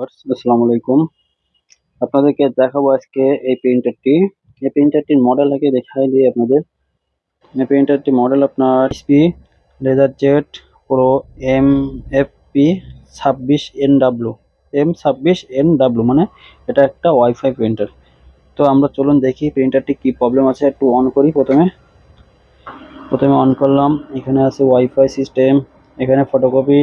Viewers আসসালামু আলাইকুম। আপনাদেরকে দেখাবো আজকে এই প্রিন্টারটি এই প্রিন্টারটির মডেল আগে দেখাই দিই আপনাদের। এই প্রিন্টারটি মডেল আপনার SP laser jet pro M F P ছাব্বিশ এন ডাব্লু এম ছাব্বিশ এন ডাব্লু মানে এটা একটা ওয়াইফাই প্রিন্টার তো আমরা চলুন দেখি প্রিন্টারটি কি প্রবলেম আছে, একটু অন করি প্রথমে। প্রথমে অন করলাম, এখানে আছে ওয়াইফাই সিস্টেম এখানে ফটোকপি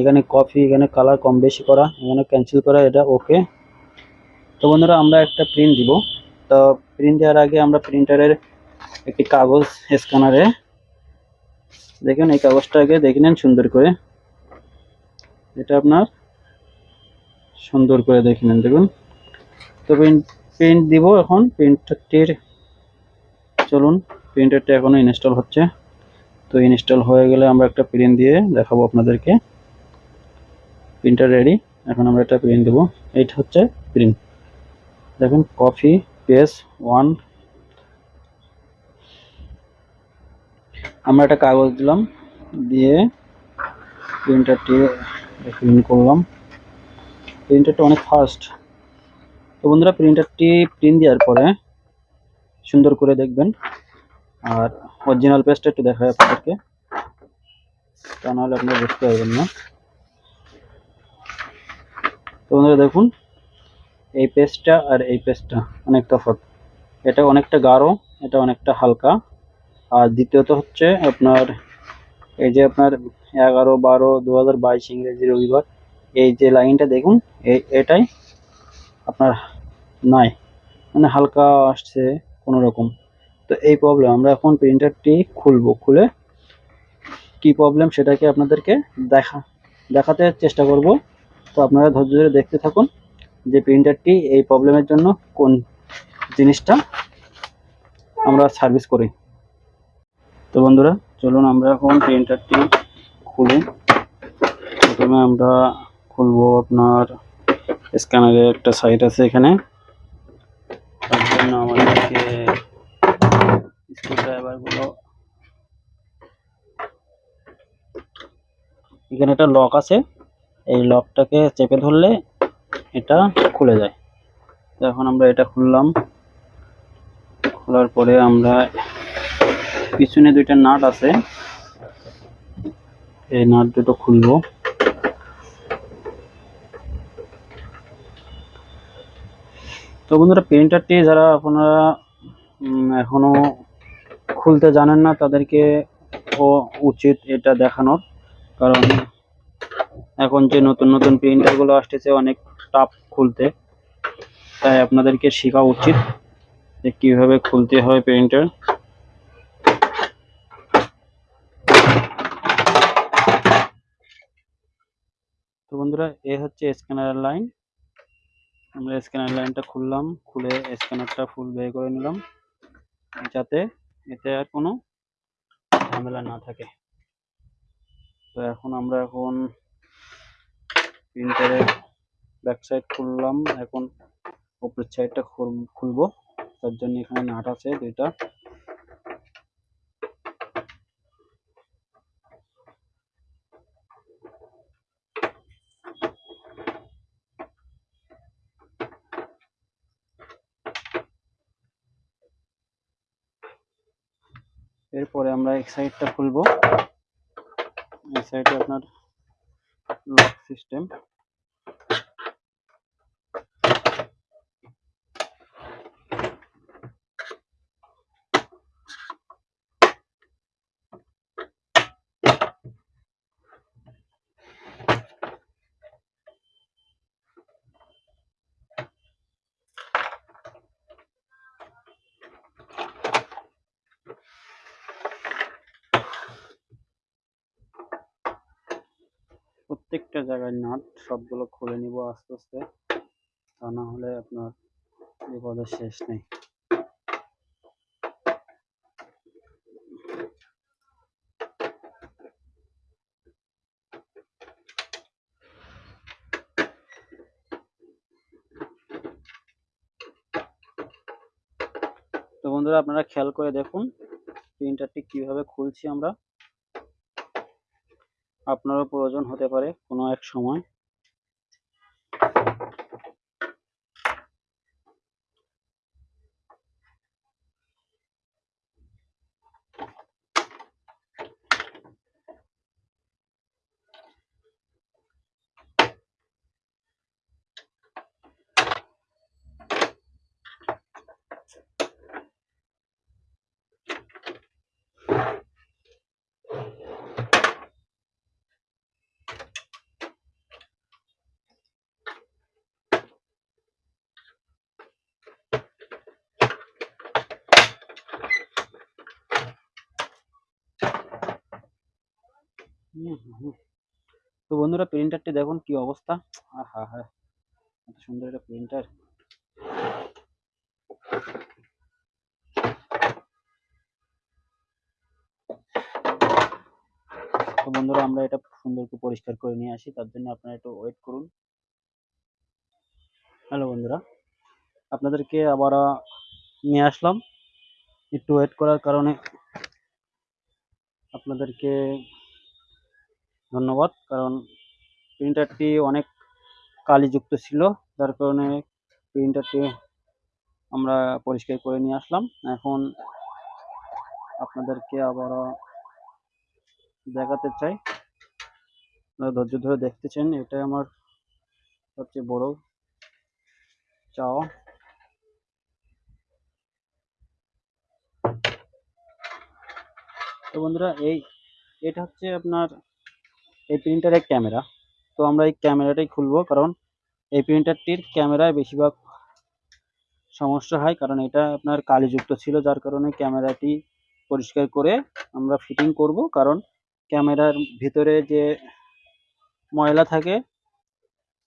এখানে কপি এখানে কালার কম বেশি করা, এখানে ক্যান্সেল করা, এটা ওকে তো বন্ধুরা, আমরা একটা প্রিন্ট দিব। তো প্রিন্ট দেওয়ার আগে আমরা প্রিন্টারের একটি কাগজ স্ক্যানারে দেখেন, এই কাগজটা আগে দেখে নেন সুন্দর করে। এটা আপনার সুন্দর করে দেখে নেন, দেখুন। তো প্রিন্ট প্রিন্ট দিব এখন প্রিন্টারটির চলুন প্রিন্টারটা এখনও ইনস্টল হচ্ছে। তো ইনস্টল হয়ে গেলে আমরা একটা প্রিন্ট দিয়ে দেখাবো আপনাদেরকে। প্রিন্টার রেডি এখন আমরা একটা প্রিন্ট দেবো। এইটা হচ্ছে প্রিন্ট দেখুন কফি পেস ওয়ান আমরা একটা কাগজ দিলাম, দিয়ে প্রিন্টারটি প্রিন্ট করলাম। প্রিন্টারটা অনেক ফাস্ট তো বন্ধুরা প্রিন্টারটি প্রিন্ট দেওয়ার পরে সুন্দর করে দেখবেন। আর অরিজিনাল পেজটা একটু দেখায় আপনাদেরকে। তা নাহলে আপনারা বুঝতে পারবেন না। তো বন্ধুরা দেখুন, এই পেজটা আর এই পেজটা অনেক তফাৎ। এটা অনেকটা গাঢ়, এটা অনেকটা হালকা। আর দ্বিতীয়ত হচ্ছে আপনার এই যে আপনার এগারো, বারো দু হাজার বাইশ ইংরেজি রবিবার, এই যে লাইনটা দেখুন, এই এটাই আপনার নাই। মানে হালকা আসছে কোনো রকম। তো এই প্রবলেম আমরা এখন প্রিন্টারটি খুলবো। খুলে কি প্রবলেম সেটাকে আপনাদেরকে দেখা, দেখাতে চেষ্টা করব। তো আপনারা ধৈর্য ধরে দেখতে থাকুন যে প্রিন্টারটি এই প্রবলেমের জন্য কোন জিনিসটা আমরা সার্ভিস করি। তো বন্ধুরা, চলুন আমরা এখন প্রিন্টারটি খুলি প্রথমে আমরা খুলবো আপনার স্ক্যানারের একটা সাইট আছে এখানে। তার জন্য আমাদেরকে স্ক্রুড্রাইভারগুলো এখানে একটা লক আছে। এই লকটাকে চেপে ধরলে এটা খুলে যায়। এখন আমরা এটা খুললাম। খোলার পরে আমরা পিছনে দুইটা নাট আছে। এই নাট দুটো খুলবো। তো বন্ধুরা প্রিন্টারটি যারা আপনারা এখনও খুলতে জানেন না, তাদেরকে ও উচিত এটা দেখানোর। কারণ এখন যে নতুন নতুন প্রিন্টারগুলো আসতেছে, অনেক টাফ খুলতে। তাই আপনাদেরকে শেখা উচিত যে কীভাবে খুলতে হয় প্রিন্টার তো বন্ধুরা, এ হচ্ছে স্ক্যানার লাইন আমরা স্ক্যানার লাইনটা খুললাম, খুলে স্ক্যানারটা ফুল বের করে নিলাম। যাতে এতে আর কোনো ঝামেলা না থাকে। তো এখন আমরা এখন প্রিন্টারের ব্যাক সাইড খুললাম, এখন উপরের সাইডটা খুলবো। তার জন্য এখানে নাট আছে দুইটা। এরপরে আমরা এক সাইডটা খুলবো। এই সাইডে আপনার লক সিস্টেম প্রত্যেকটা জায়গায় নাট সবগুলো খুলে নিব আস্তে আস্তে। তা না হলে আপনার বিপদের শেষ নেই। তো বন্ধুরা, আপনারা খেয়াল করে দেখুন প্রিন্টারটি কীভাবে খুলছি আমরা। আপনারও প্রয়োজন হতে পারে কোনো এক সময়। তো বন্ধুরা প্রিন্টারটি দেখুন কি অবস্থা। আহা, হা, এত সুন্দর একটা প্রিন্টার তো বন্ধুরা আমরা এটা সুন্দর করে পরিষ্কার করে নিয়ে আসি, তার জন্য আপনারা একটু ওয়েট করুন। হ্যালো বন্ধুরা, আপনাদেরকে আবার নিয়ে আসলাম। একটু ওয়েট করার কারণে আপনাদেরকে ধন্যবাদ। কারণ প্রিন্টারটি অনেক কালিযুক্ত ছিল, যার কারণে প্রিন্টারটি আমরা পরিষ্কার করে নিয়ে আসলাম। এখন আপনাদেরকে আবার দেখাতে চাই। আপনারা ধৈর্য ধরে দেখতেছেন, এটাই আমার সবচেয়ে বড় চাওয়া। তো বন্ধুরা, এই, এটা হচ্ছে আপনার এই প্রিন্টারের ক্যামেরা তো আমরা এই ক্যামেরাটাই খুলবো কারণ এই প্রিন্টারটির ক্যামেরায় বেশিরভাগ সমস্যা হয়। কারণ এটা আপনার কালিযুক্ত ছিল, যার কারণে ক্যামেরাটি পরিষ্কার করে আমরা ফিটিং করব। কারণ ক্যামেরার ভিতরে যে ময়লা থাকে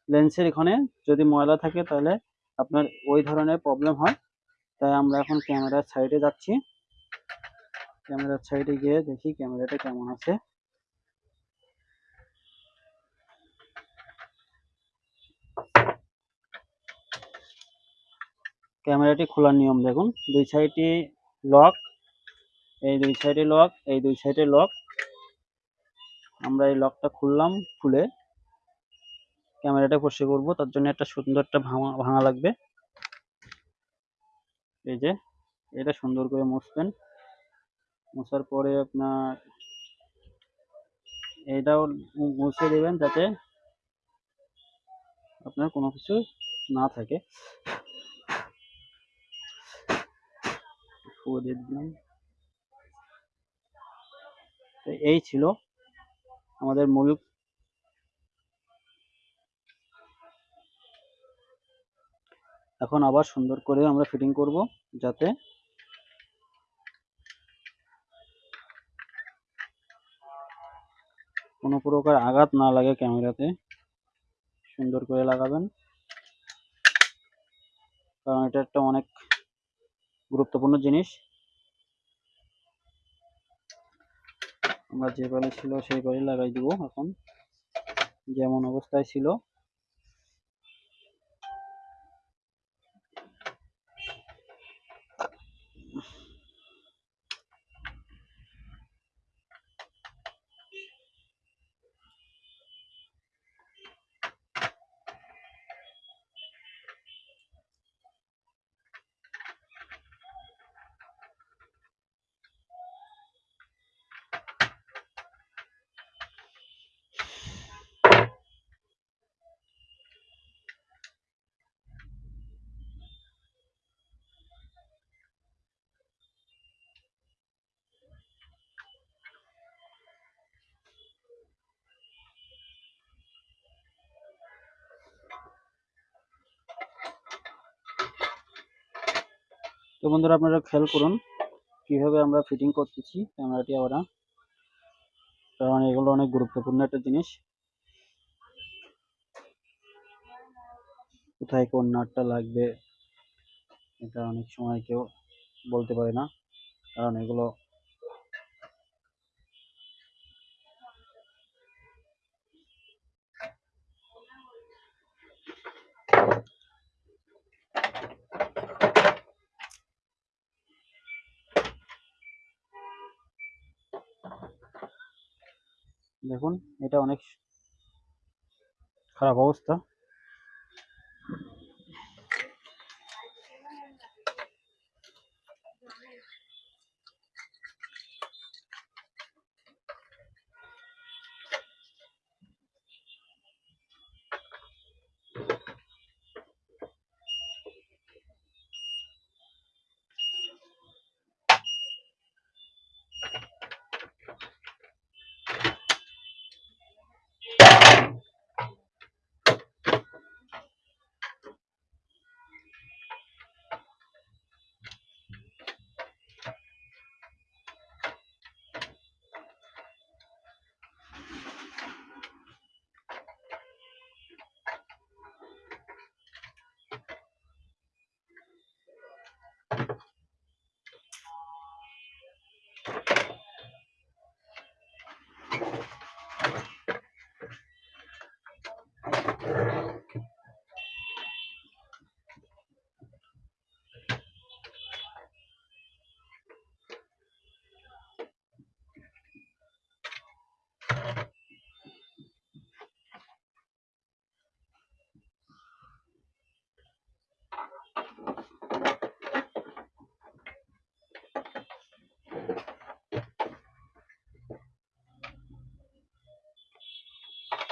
লেন্সের এখানে যদি ময়লা থাকে তাহলে আপনার ওই ধরনের প্রবলেম হয়। তাই আমরা এখন ক্যামেরার সাইডে যাচ্ছি। ক্যামেরার সাইডে গিয়ে দেখি ক্যামেরাটা কেমন আছে। ক্যামেরাটি খোলার নিয়ম দেখুন। দুই সাইডে লক, এই দুই সাইডে লক, এই দুই সাইডে লক। আমরা এই লকটা খুললাম, খুলে ক্যামেরাটা পরিষ্কার করব। তার জন্য একটা সুন্দর একটা ভাঙা ভাঙা লাগবে। এই যে, এটা সুন্দর করে মুছবেন। মোছার পরে আপনার এটাও মুছে দেবেন যাতে আপনার কোনো কিছু না থাকে। দিয়ে দিলাম। তো এই ছিল আমাদের মূল এখন আবার সুন্দর করে আমরা ফিটিং করব যাতে কোনো প্রকার আঘাত না লাগে ক্যামেরাতে। সুন্দর করে লাগাবেন। কারণ এটা একটা অনেক গুরুত্বপূর্ণ জিনিস। আমরা যে বাড়ি ছিল সেই বাড়ি লাগাই দিব এখন। যেমন অবস্থায় ছিল। তো বন্ধুরা আপনারা খেয়াল করুন, কীভাবে আমরা ফিটিং করতেছি ক্যামেরাটি আমরা। কারণ এগুলো অনেক গুরুত্বপূর্ণ একটা জিনিস। কোথায় কোন নাটটা লাগবে, এটা অনেক সময় কেউ বলতে পারে না। কারণ এগুলো দেখুন এটা অনেক খারাপ অবস্থা।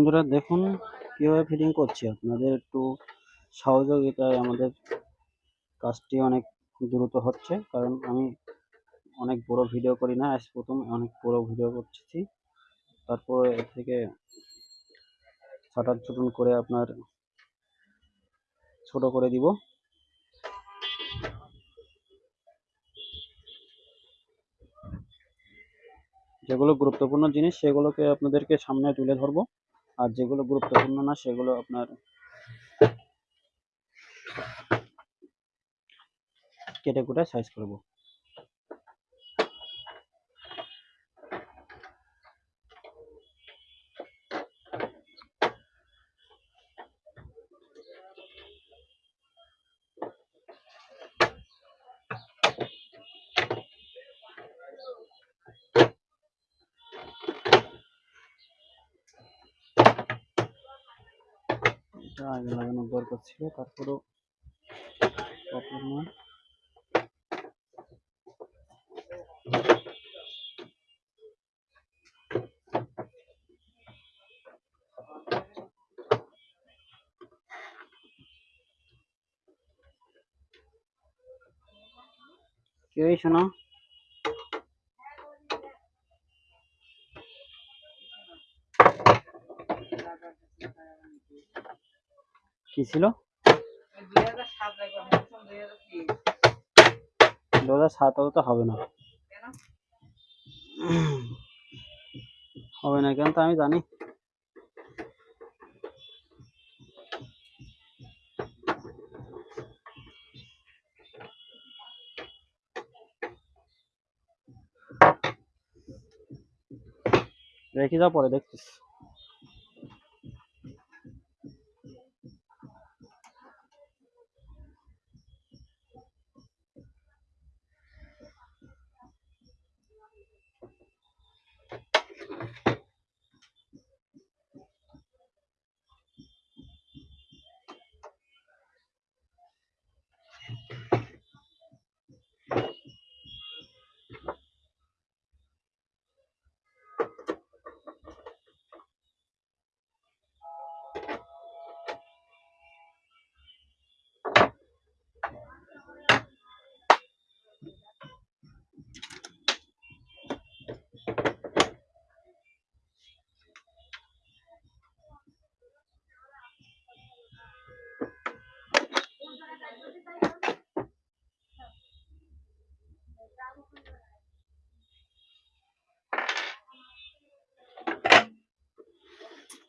বন্ধুরা, দেখুন কীভাবে ফিটিং করছি। আপনাদের একটু সহযোগিতায় আমাদের কাজটি অনেক দ্রুত হচ্ছে, কারণ আমি অনেক বড় ভিডিও করি না। আজ প্রথম অনেক বড় ভিডিও করছি। তারপরে এর থেকে ছাটার চুটুন করে আপনার ছোট করে দিব। যেগুলো গুরুত্বপূর্ণ জিনিস, সেগুলোকে আপনাদেরকে সামনে তুলে ধরবো। আর যেগুলো গুরুত্বপূর্ণ না সেগুলো আপনার কেটে কুটে সাইজ করব এটা আগে লাগানোর দরকার ছিল তারপরেও প্রবলেম নয় কি হয়েছে শোনা কি ছিল? দু হাজার সাত তো হবে না। হবে না কেন তো আমি জানি। রেখে যাও পরে দেখছিস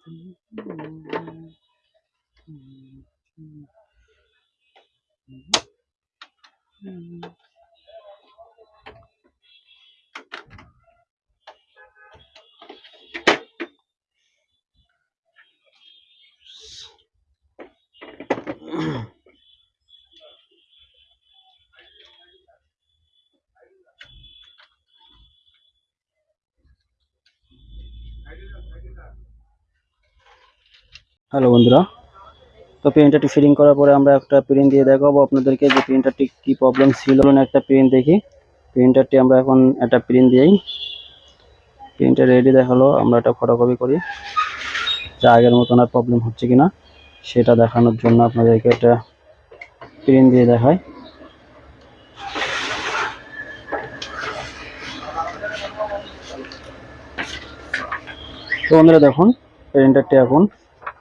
Mm-hmm. হ্যালো বন্ধুরা। তো প্রিন্টারটি ফিটিং করার পরে আমরা একটা প্রিন্ট দিয়ে দেখাবো আপনাদেরকে যে প্রিন্টারটি কি প্রবলেম ছিল। না একটা প্রিন্ট দেখি। প্রিন্টারটি আমরা এখন একটা প্রিন্ট দিই প্রিন্টার রেডি দেখাল। আমরা একটা ফটোকপি করি। যে আগের মতন আর প্রবলেম হচ্ছে কিনা, সেটা দেখানোর জন্য আপনাদেরকে একটা প্রিন্ট দিয়ে দেখায় তো বন্ধুরা দেখুন প্রিন্টারটি এখন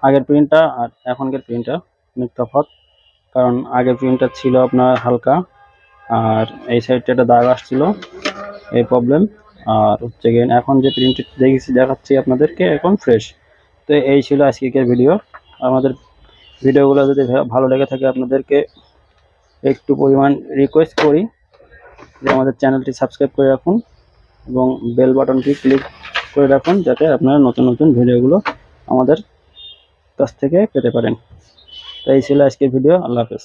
আগের প্রিন্টটা আর এখনকার প্রিন্টার অনেক তফাৎ কারণ আগের প্রিন্টার ছিল আপনার হালকা, আর এই সাইডটা একটা দাগ আসছিল, এই প্রবলেম আর হচ্ছে গিয়ে এখন যে প্রিন্টার দেখেছি, দেখাচ্ছি আপনাদেরকে, এখন ফ্রেশ তো এই ছিল আজকের ভিডিও আমাদের ভিডিওগুলো যদি ভালো লেগে থাকে আপনাদেরকে, একটু পরিমাণ রিকোয়েস্ট করি যে আমাদের চ্যানেলটি সাবস্ক্রাইব করে রাখুন এবং বেল বাটনটি ক্লিক করে রাখুন যাতে আপনারা নতুন নতুন ভিডিওগুলো আমাদের কাছ থেকে পেতে পারেন। তো এই ছিল আজকের ভিডিও। আল্লাহ হাফেজ।